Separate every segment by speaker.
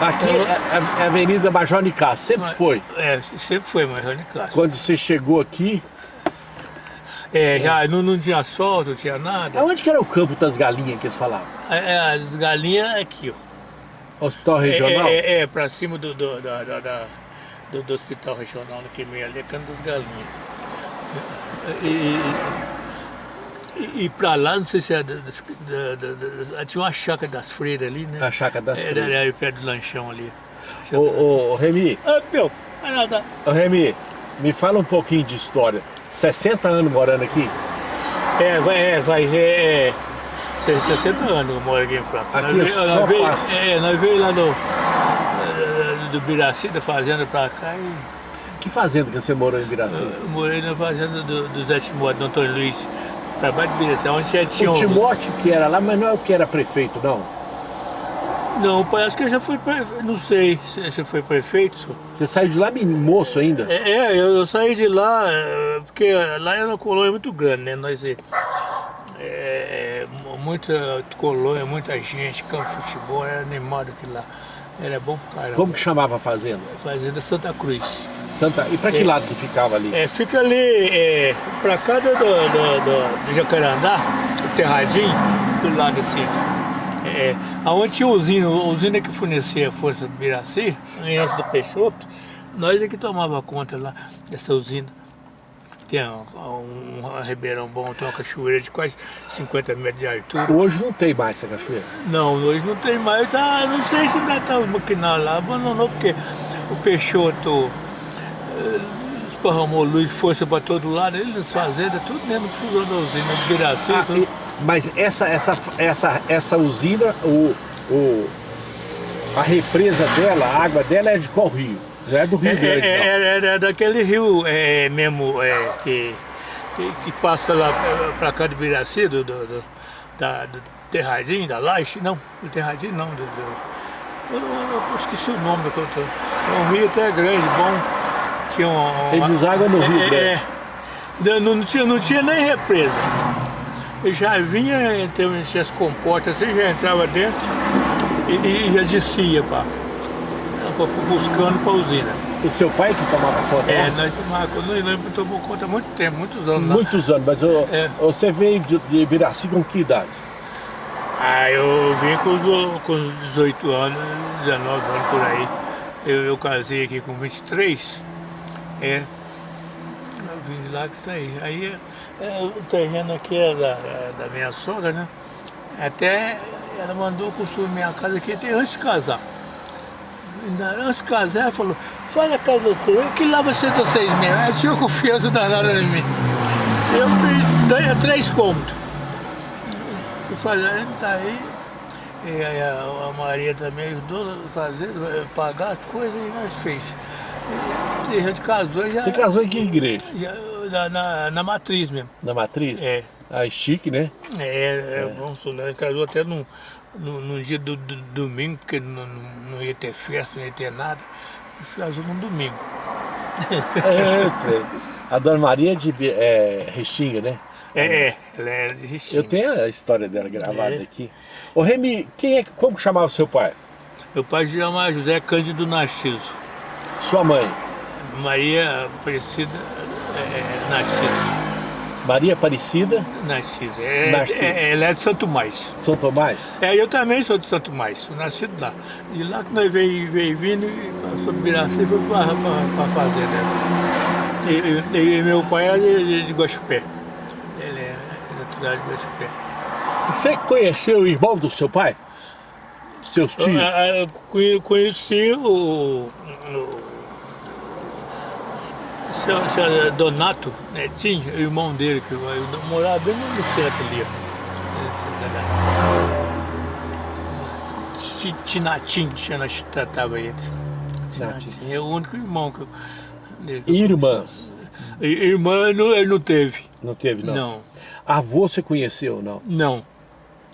Speaker 1: Aqui é, é a Avenida Major Nicasso, sempre
Speaker 2: Mas-
Speaker 1: foi.
Speaker 2: É, sempre foi Major Nicasso.
Speaker 1: Quando você chegou aqui,
Speaker 2: É, já não, não tinha asfalto, não tinha nada.
Speaker 1: aonde que era o campo das galinhas que eles falavam?
Speaker 2: É, é, as galinhas aqui, ó.
Speaker 1: Hospital
Speaker 2: É,
Speaker 1: Regional?
Speaker 2: É, é, é, pra cima do, do, da- da- da- do, do hospital regional, no que meio ali, é canto das galinhas. E, e, e- e pra lá, não sei se é. da- da- da- tinha uma chácara das freiras ali, né?
Speaker 1: A chácara das
Speaker 2: Era,
Speaker 1: freiras.
Speaker 2: era perto do lanchão ali.
Speaker 1: Ô, ô, ô, Remy,
Speaker 2: Ah, meu, vai nada.
Speaker 1: ô, Remy, me fala um pouquinho de história. 60 anos morando aqui?
Speaker 2: É, vai, é, vai, é, é. 60 anos eu moro aqui em Franca.
Speaker 1: Aqui
Speaker 2: nós,
Speaker 1: é
Speaker 2: nós veio, é, nós veio lá no. eh, do Biraci, da fazenda pra cá e
Speaker 1: Que fazenda que você morou em Biraci?
Speaker 2: eu morei na fazenda do, do Zé Timóteo, do Antônio Luiz, pra baixo de Biraci, onde já tinha
Speaker 1: O Timóteo que era lá, mas não é o que era prefeito, não.
Speaker 2: Não, parece que eu já fui prefeito, não sei se se foi prefeito.
Speaker 1: Você saiu de lá moço ainda?
Speaker 2: É, é, eu, eu saí de lá, eh, porque lá era uma colônia muito grande, né? Nós, eh, é, muita colônia, muita gente, campo de futebol, era animado aquilo lá. Era bom caramba.
Speaker 1: Como que chamava a fazenda?
Speaker 2: Fazenda Santa Cruz.
Speaker 1: Santa... E pra que
Speaker 2: É.
Speaker 1: lado que ficava ali?
Speaker 2: É, fica ali, é, pra cá do, do, do, do- Jacarandá, o Terradinho, do lado assim. É, aonde tinha usina, a usina que fornecia a Força do Biraci, antes do Peixoto, nós é que tomava conta lá dessa usina. Tem um, um ribeirão bom, tem uma cachoeira de quase 50 metros de altura.
Speaker 1: Hoje não tem mais essa cachoeira.
Speaker 2: Não, hoje não tem mais, tá, não sei se ainda está maquinado lá, abandonou porque o Peixoto esparramou luz, força para todo lado, ele nas fazendas, tudo dentro do fusão da usina, do Biraci,
Speaker 1: Ah,
Speaker 2: tudo.
Speaker 1: mas essa, essa, essa, essa usina, o, o, a represa dela, a água dela é de qual rio? Já é do Rio
Speaker 2: É,
Speaker 1: Grande.
Speaker 2: é,
Speaker 1: não.
Speaker 2: é, é daquele rio é, mesmo é, que, que, que passa lá para cá de Biraci, do, do, do, da, do Terradinho, da Laje, não, do Terradinho não, do, do- eu, não- eu esqueci o nome do cantor. É um rio até grande, bom. Tinha um,
Speaker 1: Ele deságua no Rio
Speaker 2: é, é. não, tinha, não tinha nem represa. Eu já vinha, então, as comportas, assim, já entrava dentro e, e já descia, pá, buscando para a usina.
Speaker 1: O seu pai que tomava conta?
Speaker 2: É,
Speaker 1: lá?
Speaker 2: nós tomamos, não lembro, tomou conta há muito tempo, muitos anos. lá.
Speaker 1: Muitos anos, mas ô,
Speaker 2: É.
Speaker 1: você veio de, de Biraci com que idade?
Speaker 2: Ah, eu vim com os, com os 18 anos, 19 anos por aí. Eu, eu casei aqui com 23. É. Eu vim de lá que saí. Aí é, o terreno aqui é da, da minha sogra, né? Até ela mandou construir minha casa aqui até antes de casar. Antes de casar, ela falou, faz a casa você, que lá você deu seis mil. Ela tinha confiança danada em mim. Eu fiz dois, três cômodos. Fui fazendo, tá aí. E a, a Maria também ajudou a fazer, pagar as coisas e nós fez. E, e a gente casou já,
Speaker 1: Você casou em que igreja?
Speaker 2: já na, na, na matriz mesmo.
Speaker 1: Na Matriz?
Speaker 2: É.
Speaker 1: Ah, chique, né?
Speaker 2: É, é, bom, Solano casou até num, num, num dia do, do domingo, porque não, não, ia ter festa, não ia ter nada. Se casou num domingo.
Speaker 1: É, trem. a Dona Maria de é, Restinga, né?
Speaker 2: É, é, ela era de Restinga.
Speaker 1: Eu tenho a história dela gravada
Speaker 2: É.
Speaker 1: aqui. Ô Remy, quem é, como chamava o seu pai?
Speaker 2: Meu pai se chama José Cândido Narciso.
Speaker 1: Sua mãe?
Speaker 2: Maria Aparecida é, Narciso.
Speaker 1: Maria Aparecida,
Speaker 2: Narciso. É,
Speaker 1: Narciso.
Speaker 2: é- ela é de Santo Mais.
Speaker 1: São Tomás?
Speaker 2: É, eu também sou de Santo Mais, nascido lá. De lá que nós veio, veio vindo e passou do Biraci e foi para a fazenda. E, e- e meu pai é de, de, de Guaxupé. Ele é natural de Guaxupé.
Speaker 1: Você conheceu o irmão do seu pai? Seus tios?
Speaker 2: Eu, eu- eu conhe- conheci o, o seu Donato Netinho, o irmão dele, que morava bem no centro ali. Tinatim, tinha nós tratava ele. Tinatim, é o único irmão que eu. dele que eu
Speaker 1: Irmãs?
Speaker 2: Irmã não, ele não teve.
Speaker 1: Não teve, não?
Speaker 2: Não,
Speaker 1: Avô você conheceu, não?
Speaker 2: não.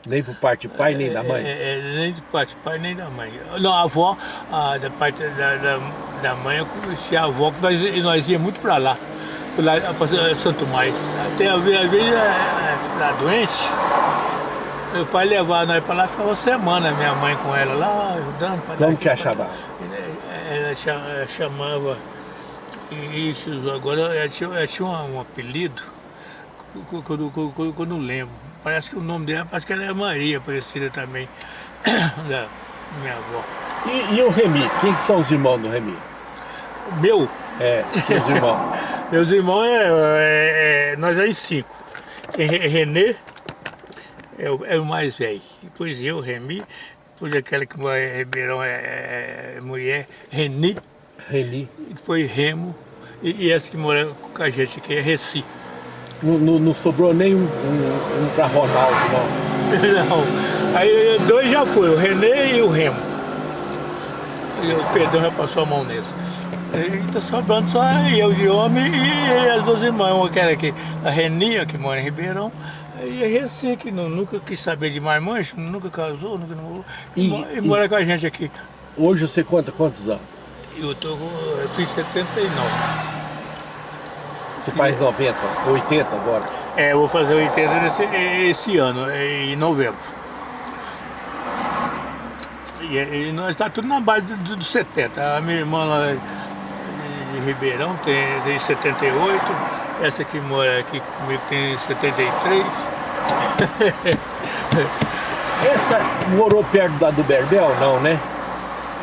Speaker 1: Nem por parte de pai, nem da mãe?
Speaker 2: É, é, nem de parte do pai, nem da mãe. Não, a avó, a, da parte da, da, da mãe, eu conheci a avó, que nós, nós ia muito pra lá, por lá pra Santo Mais. Até a às vezes, ela ela ficava doente, Meu pai levava nós para lá, ficava uma semana, minha mãe com ela lá, ajudando.
Speaker 1: Como que a chamava?
Speaker 2: Ela chamava, isso, agora ela tinha, ela tinha um, apelido, que eu não lembro. Parece que o nome dela, parece que ela é Maria, parecida também, da minha avó.
Speaker 1: E, e o Remi? Quem que são os irmãos do Remi?
Speaker 2: Meu?
Speaker 1: É, seus irmãos.
Speaker 2: Meus irmãos, é, é, é nós somos cinco. Tem Renê, é o, é o mais velho. Depois eu, Remi, depois aquela que mora em Ribeirão é, é, é mulher, Reni.
Speaker 1: Reni.
Speaker 2: Depois Remo. E, e, essa que mora com a gente aqui é Reci.
Speaker 1: Não, não, não sobrou nem um, um, um para Ronaldo,
Speaker 2: não? não. Aí dois já foram, o Renê e o Remo. E o Pedrão já passou a mão nesse. E tá sobrando só eu de homem e as duas irmãs, uma que era aqui, a Renia, que mora em Ribeirão, e a Reci, que não, nunca quis saber de marmanjo, nunca casou, nunca namorou, e, e, e, mora com a gente aqui.
Speaker 1: Hoje você conta quantos anos?
Speaker 2: Eu, tô, eu fiz 79.
Speaker 1: Você faz 90, 80 agora?
Speaker 2: É, eu vou fazer 80 esse, esse ano, em novembro. E, e nós estamos tá tudo na base dos do 70. A minha irmã lá de Ribeirão tem, tem 78. Essa que mora aqui comigo tem 73.
Speaker 1: Essa morou perto da do Berbel, não, né?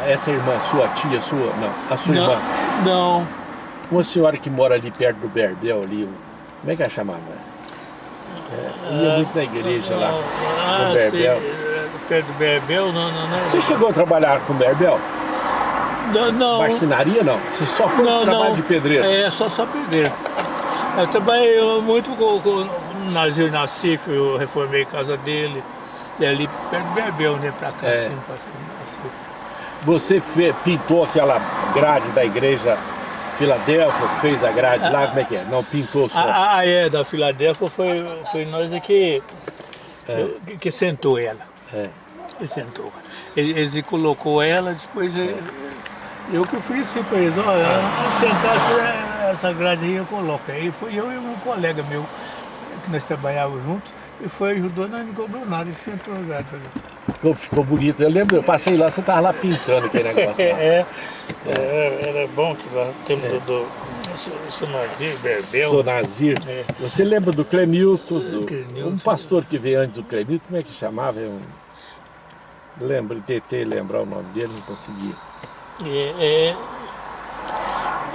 Speaker 1: Essa irmã, sua tia, sua, não, a sua
Speaker 2: não,
Speaker 1: irmã?
Speaker 2: Não.
Speaker 1: Uma senhora que mora ali perto do Berbel, ali, como é que ela chamava? É, ia muito na igreja lá,
Speaker 2: ah,
Speaker 1: no Berbel.
Speaker 2: É, perto do Berbel, não, não, não.
Speaker 1: Você chegou a trabalhar com o Berbel?
Speaker 2: Não, não.
Speaker 1: Marcenaria não? Você só foi não, trabalho não. de pedreiro?
Speaker 2: É, só, só pedreiro. Eu trabalhei muito com, com Nazir Nassif, eu reformei a casa dele, e ali perto do Berbel, né, pra cá, é. assim, pra.
Speaker 1: Você fe, pintou aquela grade da igreja Filadélfia, fez a grade lá, como é que é? Não, pintou só.
Speaker 2: Ah, ah é, da Filadélfia foi, foi nós que, é. que, que sentou ela. É. Que sentou. Ele, colocou ela, depois... É. Eu que fiz assim para eles, olha, sentar essa grade aí eu coloco. Aí foi eu e um colega meu, que nós trabalhávamos juntos, e foi ajudou, não me cobrou nada, e sentou a grade.
Speaker 1: Ficou, ficou bonito, eu lembro, eu passei lá, você estava lá pintando aquele negócio.
Speaker 2: é, é, era bom que lá tempo é. do, do Sonazir, Berbel.
Speaker 1: Sonazir. É. Você lembra do Clemilton, do, Clemilton, um pastor que veio antes do Clemilton, como é que chamava? Eu, lembro, tentei lembrar o nome dele, não conseguia.
Speaker 2: É,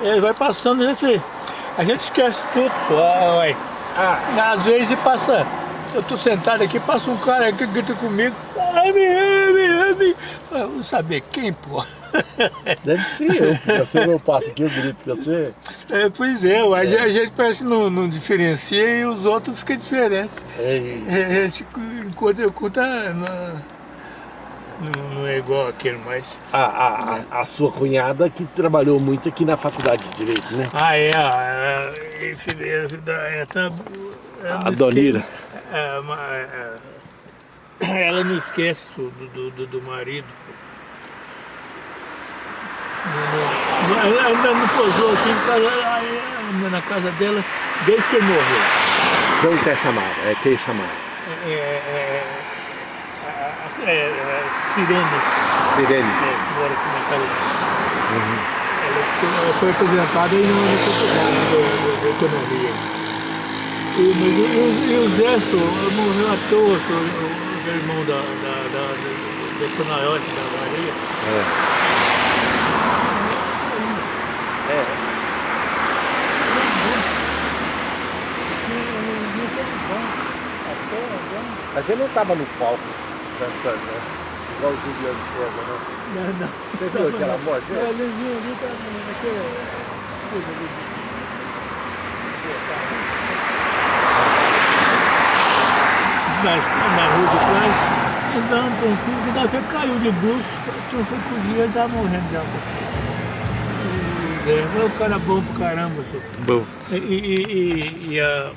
Speaker 2: é, vai passando, a gente, a gente esquece tudo. Ué. Ah. Às vezes passa, eu tô sentado aqui, passa um cara que grita comigo, ai, me, me, me. Eu vou saber quem, pô.
Speaker 1: Deve ser eu, você não passa aqui, eu grito com você.
Speaker 2: É, pois é, é. A, gente, parece que não, não diferencia e os outros ficam diferentes. É. A gente, enquanto eu conto, não, não é igual aquele mais.
Speaker 1: A, a, a, sua cunhada que trabalhou muito aqui na faculdade de Direito, né?
Speaker 2: Ah, é. A, é,
Speaker 1: a Donira.
Speaker 2: Ela não esquece do, do, do marido. Ela ainda não posou aqui na casa dela desde que ele morreu.
Speaker 1: Como que é chamado? É quem é chamado?
Speaker 2: É, é, é, é, Sirene.
Speaker 1: Sirene.
Speaker 2: É, mora aqui na casa uhum. ela, foi aposentada e não é secretária de autonomia. E, mas, e, e o Zé morreu à toa, o, irmão da, da, da, da, da Sonaiote, da Maria. É.
Speaker 1: É. Mas ele não estava no palco cantando, né? Igual o Juliano César, né?
Speaker 2: Não, não.
Speaker 1: Você viu aquela morte?
Speaker 2: É, o Luzinho ali tá naquele... Ali. Na, rua de trás, andando tranquilo, que daqui caiu de bruxo, tu foi cozinhar e tava morrendo de água. É, o cara bom pro caramba, senhor.
Speaker 1: Bom.
Speaker 2: E, e, e, a,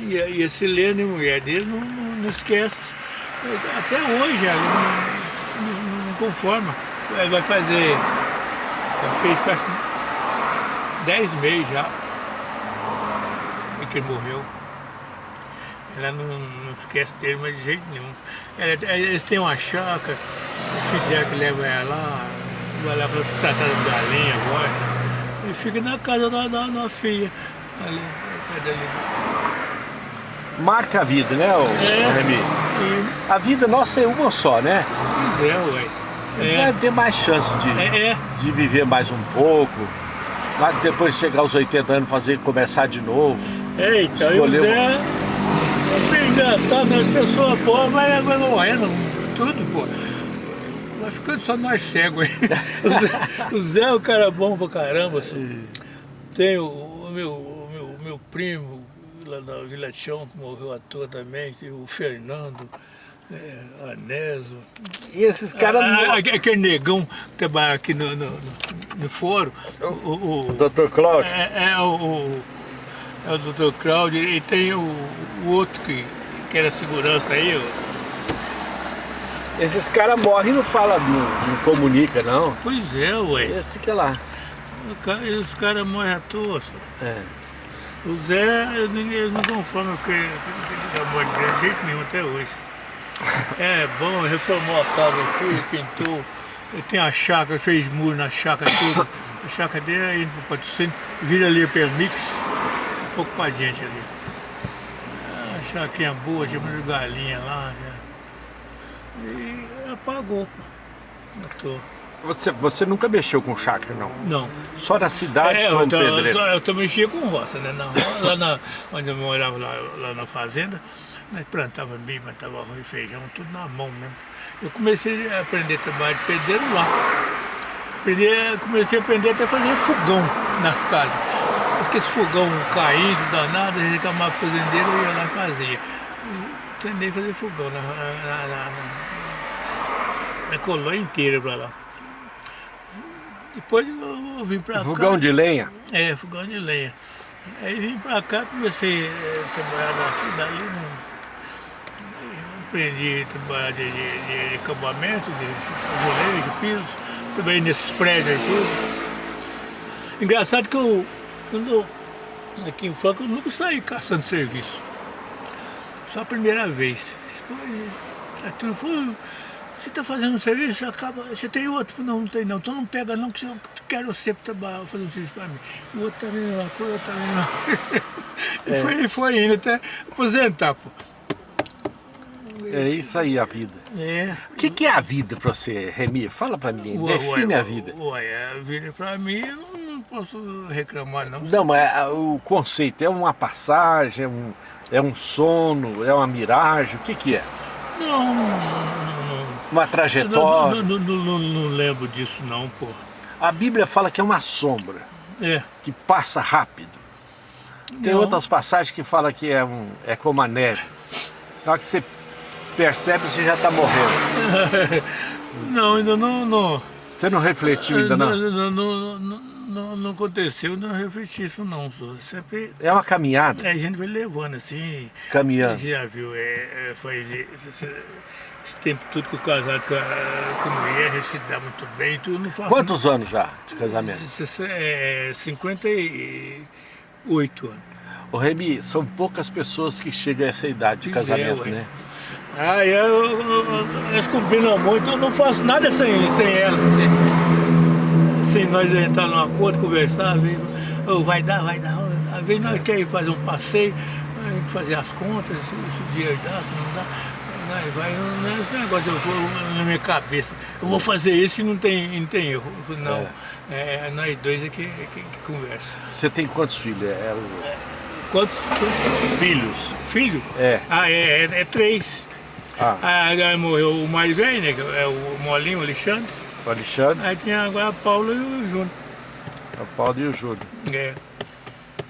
Speaker 2: e, a, e a Silene, mulher dele, não, não, não esquece. Até hoje ela não, não, não conforma. Vai fazer, já fez quase 10 meses já, que ele morreu. Ela não, não esquece dele, mas de jeito nenhum. Ela, eles têm uma chácara, o filho que leva ela lá, vai lá para tratar das galinhas agora, e fica na casa da, da, da filha, ali, ali.
Speaker 1: Marca a vida, né, o, é, Remy? E... A vida nossa é uma só, né?
Speaker 2: Pois é, ué.
Speaker 1: É. Já ter mais chance de, é, é. de viver mais um pouco. Depois de chegar aos 80 anos, fazer, começar de novo.
Speaker 2: É, então, escolher uma... engraçado, as pessoas boas vai, vai morrendo, tudo, pô. Vai ficando só nós cegos aí. o Zé é um cara bom pra caramba, assim. Tem o, o meu, o meu, meu primo lá na Vila Chão, que morreu à toa também, o Fernando. É, Aneso.
Speaker 1: E esses caras...
Speaker 2: Ah, aquele negão que trabalha aqui no, no, no fórum.
Speaker 1: O, o, Dr. Cláudio?
Speaker 2: É, é, o, é o Dr. Cláudio e tem o, o outro que, que era segurança aí. Ó.
Speaker 1: Esses caras morrem e não falam, não, não comunica não.
Speaker 2: Pois é, ué.
Speaker 1: Esse que é lá.
Speaker 2: Os caras morrem à toa.
Speaker 1: É.
Speaker 2: O Zé, eles não conformam a morte dele de jeito nenhum até hoje. É bom, reformou a casa aqui, pintou. Eu tenho a chácara, fez muro na chácara tudo. A chácara dele é indo para o patrocínio, vira ali para mix, um pouco para gente ali. A chácara boa, tinha muita galinha lá. Já. E apagou, pô.
Speaker 1: Você, você nunca mexeu com chácara, não?
Speaker 2: Não.
Speaker 1: Só na cidade é, eu,
Speaker 2: eu, eu, eu mexia com roça, né? Na, lá na, onde eu morava lá, lá na fazenda, nós plantava milho, plantava arroz e feijão, tudo na mão mesmo. Eu comecei a aprender a trabalhar de pedreiro lá. Aprendi, comecei a aprender até a fazer fogão nas casas. Mas que esse fogão caído, danado, a gente acabava fazendeiro, eu ia lá e fazia. A fazer fogão na, na, na, na, na colônia inteira pra lá. Depois eu, eu vim
Speaker 1: fogão cá. Fogão de lenha?
Speaker 2: É, fogão de lenha. Aí vim pra cá, comecei a trabalhar daqui, dali, não aprendi a trabalhar de, de, de, de acabamento, de azulejo, piso, também nesses prédios aí tudo. Engraçado que eu, quando aqui em Franca, eu nunca saí caçando serviço. Só a primeira vez. Depois, a turma falou, você está fazendo um serviço, acaba, você tem outro? Não, não tem não. Então não pega não, que eu quero você trabalhar, fazer um serviço para mim. O outro também tá uma coisa, também tá uma coisa. E é. foi, foi indo até aposentar, pô.
Speaker 1: É isso aí a vida.
Speaker 2: É.
Speaker 1: O que, que é a vida para você, Remi? Fala para mim, ué, define
Speaker 2: ué,
Speaker 1: a vida.
Speaker 2: Ué, a vida para mim posso reclamar não.
Speaker 1: Não, mas é, o conceito é uma passagem, é um, é um sono, é uma miragem, o que que é?
Speaker 2: Não, não, não
Speaker 1: Uma trajetória?
Speaker 2: Não, não, lembro disso não, pô.
Speaker 1: A Bíblia fala que é uma sombra,
Speaker 2: é.
Speaker 1: que passa rápido. Tem outras passagens que falam que é, um, é como a neve. Na hora que você percebe você já está morrendo?
Speaker 2: não, ainda não, não.
Speaker 1: Você não refletiu ainda não?
Speaker 2: Não, não, não, não, aconteceu, não refleti isso não. Sempre,
Speaker 1: é uma caminhada?
Speaker 2: É, a gente vai levando assim.
Speaker 1: Caminhando.
Speaker 2: Já viu, é, é, faz esse, esse, tempo tudo que o casado com a, com a mulher, a gente se dá muito bem. Tudo, não faz
Speaker 1: Quantos muito... anos já de casamento?
Speaker 2: É, 58 anos.
Speaker 1: O Remy, são poucas pessoas que chegam a essa idade de casamento, é, né?
Speaker 2: Ah, eu, eles combinam muito, eu não faço nada sem, sem ela. Sem, sem nós entrar num acordo, conversar, ver, oh, vai dar, vai dar. Às vezes nós queremos fazer um passeio, fazer as contas, se, o dinheiro dá, se não dá. Nós vai, não é esse negócio eu vou, na minha cabeça. Eu vou fazer isso e não tem, não tem erro. Não, é. é nós dois é que, que, que conversa.
Speaker 1: Você tem quantos filhos? É,
Speaker 2: Quantos, quantos?
Speaker 1: Filhos.
Speaker 2: Filho?
Speaker 1: É.
Speaker 2: Ah, é, é, é três. Ah. Aí morreu o mais velho, né? É o Molinho, o Alexandre.
Speaker 1: O Alexandre.
Speaker 2: Aí tinha agora a Paula e o Júnior.
Speaker 1: A Paula e o Júnior.
Speaker 2: É.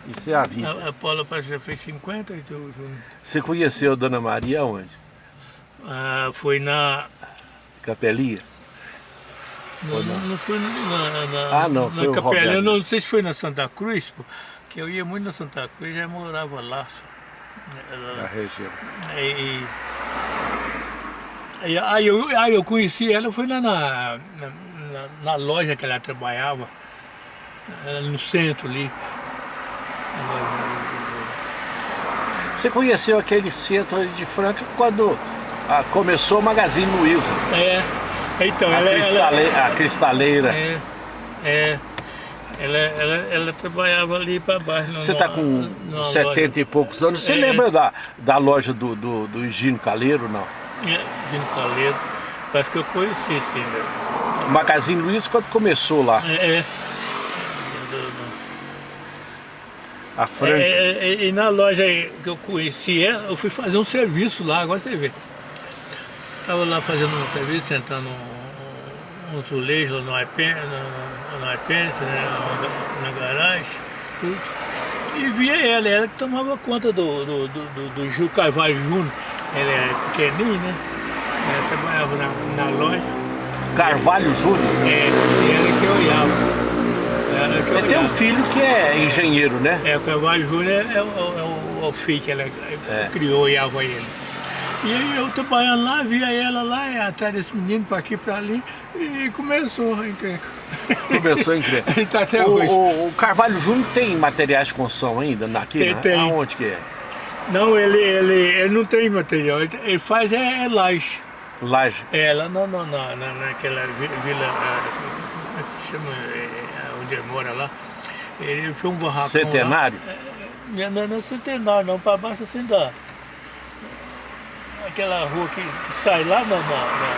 Speaker 1: Isso é a vida.
Speaker 2: A, a Paula já fez 50 e o Júnior.
Speaker 1: Você conheceu a Dona Maria onde?
Speaker 2: Ah, foi na...
Speaker 1: Capelinha?
Speaker 2: Não, não? não foi na, na,
Speaker 1: ah, não,
Speaker 2: na Capelinha. Não, não sei se foi na Santa Cruz, porque eu ia muito na Santa Cruz e já morava lá.
Speaker 1: Na região.
Speaker 2: E, Aí, aí, eu, aí eu conheci ela, foi lá na, na, na loja que ela trabalhava, no centro ali.
Speaker 1: Você conheceu aquele centro de Franca quando ah, começou o Magazine Luiza.
Speaker 2: É. Então,
Speaker 1: a,
Speaker 2: ela,
Speaker 1: cristale...
Speaker 2: ela,
Speaker 1: a cristaleira.
Speaker 2: É, é. Ela, ela, ela trabalhava ali para baixo.
Speaker 1: Você está com 70 loja. e poucos anos. Você é. lembra da, da loja do, do, do Higino Caleiro, não?
Speaker 2: É, Caleiro. Parece que eu conheci, sim.
Speaker 1: O Magazine Luiza quando começou lá?
Speaker 2: É. é.
Speaker 1: A Franca.
Speaker 2: É, é, é, e na loja que eu conheci ela, eu fui fazer um serviço lá, agora você vê. Estava lá fazendo um serviço, sentando um, um, azulejos no iPad, no, no iPad né, na, na garagem, tudo. E via ela, ela que tomava conta do, do, do, do, do Gil Carvalho Júnior. Ela era pequenininha, né? Ela trabalhava na, na loja.
Speaker 1: Carvalho Júnior?
Speaker 2: É, ela que olhava.
Speaker 1: Ela tem um filho que é engenheiro, né?
Speaker 2: É, o Carvalho Júnior é, é, o, é o filho que ela é. criou e avó ele. E aí eu trabalhando lá, via ela lá, atrás desse menino, para aqui, para ali, e começou a encrenca.
Speaker 1: Começou a encrenca.
Speaker 2: tá até
Speaker 1: o,
Speaker 2: hoje.
Speaker 1: O, o, Carvalho Júnior tem materiais de construção ainda aqui?
Speaker 2: Tem,
Speaker 1: né?
Speaker 2: tem.
Speaker 1: Aonde que é?
Speaker 2: Não, ele, ele, ele não tem material, ele, ele faz é, é laje.
Speaker 1: Laje?
Speaker 2: É, lá não, não, não, naquela vila, como é que chama, é, onde ele mora lá. Ele fez um barracão
Speaker 1: Centenário?
Speaker 2: Lá. É, não, não é centenário não, para baixo assim da aquela rua que, que sai lá na, na, na,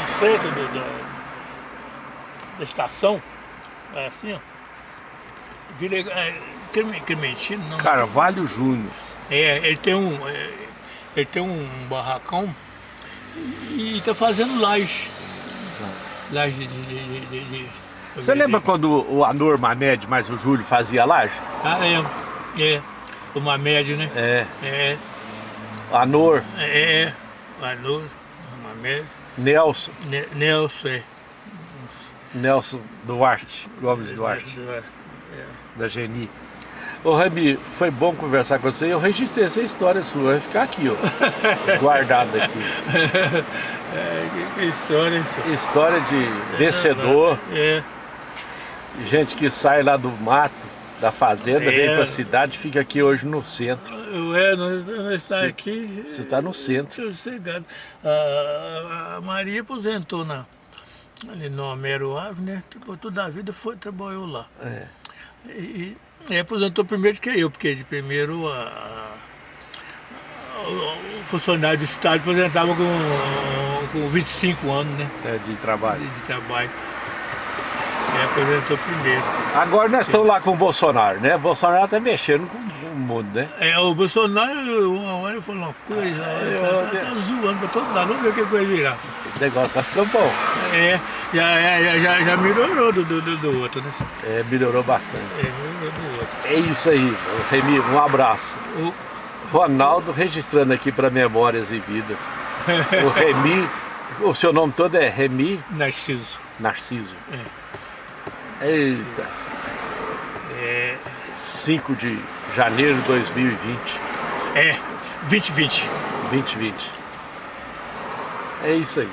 Speaker 2: no centro do, da, da estação, é assim, ó. Vila, é, Clementino, não.
Speaker 1: Carvalho Júnior.
Speaker 2: É, ele tem um, é, ele tem um barracão e está fazendo laje. Laje de, de, de, de
Speaker 1: Você lembra quando o Anor Mamed mais o Júlio fazia laje?
Speaker 2: Ah, é. É. O Mamed, né?
Speaker 1: É.
Speaker 2: É.
Speaker 1: Anor.
Speaker 2: É, Anor, Mamed.
Speaker 1: Nelson.
Speaker 2: Ne Nelson, é.
Speaker 1: Nelson Duarte, Gomes Duarte.
Speaker 2: Duarte é.
Speaker 1: Da Geni. Ô Rami, foi bom conversar com você. Eu registrei essa história sua, vai ficar aqui, ó. guardada aqui.
Speaker 2: É, que história isso?
Speaker 1: História de vencedor.
Speaker 2: É.
Speaker 1: Gente que sai lá do mato da fazenda, é. vem para a cidade, fica aqui hoje no centro.
Speaker 2: É, nós, nós está aqui.
Speaker 1: Você está no centro.
Speaker 2: Sossegado. A, a Maria aposentou na, ali no Homero Ave, né? Tipo, toda a vida foi, trabalhou lá.
Speaker 1: É.
Speaker 2: E, e aposentou primeiro que eu, porque de primeiro a, a, o funcionário do Estado aposentava com, com 25 anos, né?
Speaker 1: É, de trabalho.
Speaker 2: De, de trabalho. É, apresentou primeiro.
Speaker 1: Agora nós estamos lá com o Bolsonaro, né? O Bolsonaro está mexendo com o mundo, né?
Speaker 2: É, o Bolsonaro, uma hora falou uma coisa, é, tá, tá, tá, zoando para todo lado, vamos ver o que vai virar.
Speaker 1: O negócio tá ficando bom.
Speaker 2: É, já, já, já, já melhorou do, do, do, outro, né?
Speaker 1: É, melhorou bastante.
Speaker 2: É, melhorou do outro.
Speaker 1: É isso aí, Remi, um abraço.
Speaker 2: O...
Speaker 1: Ronaldo registrando aqui para Memórias e Vidas. o Remi, o seu nome todo é Remi?
Speaker 2: Narciso.
Speaker 1: Narciso.
Speaker 2: É.
Speaker 1: Eita!
Speaker 2: É...
Speaker 1: 5 de janeiro de 2020.
Speaker 2: É, 2020.
Speaker 1: 2020. É isso aí.